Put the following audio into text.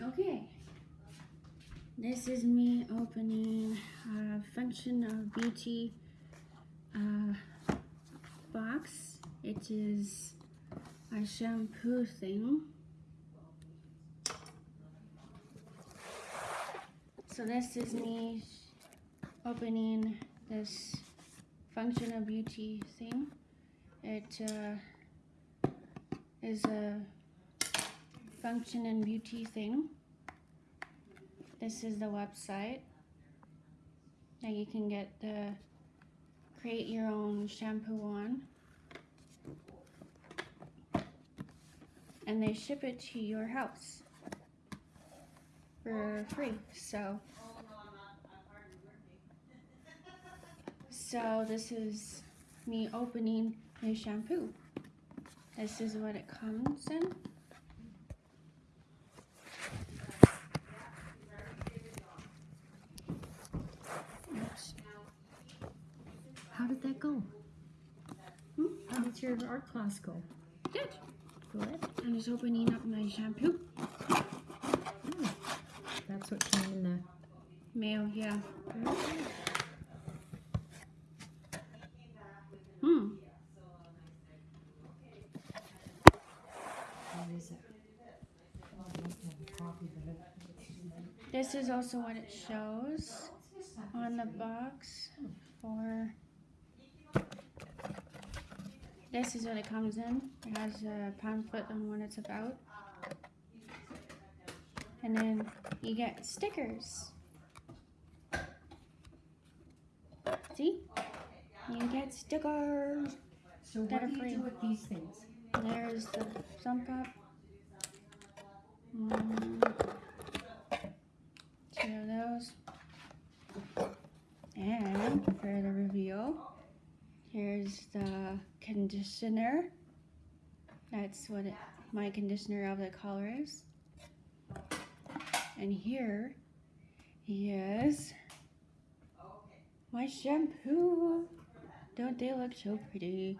Okay. This is me opening a Function of Beauty uh, box. It is a shampoo thing. So this is me opening this Function of Beauty thing. It uh, is a function and beauty thing. This is the website that you can get the create your own shampoo on. And they ship it to your house for free. So So this is me opening a shampoo. This is what it comes in. How did that go? Hmm? How did your art class go? Good. Good. I'm just opening up my shampoo. Mm. That's what came in the. Mail, yeah. Hmm. What is it? This is also what it shows on the box for. This is what it comes in. It has a pamphlet on what it's about. And then you get stickers. See? You get stickers. So what do you free. do with these things? There's the sump up. Mm, two of those. And for the reveal, here's the conditioner. That's what it, my conditioner of the color is. And here is my shampoo. Don't they look so pretty?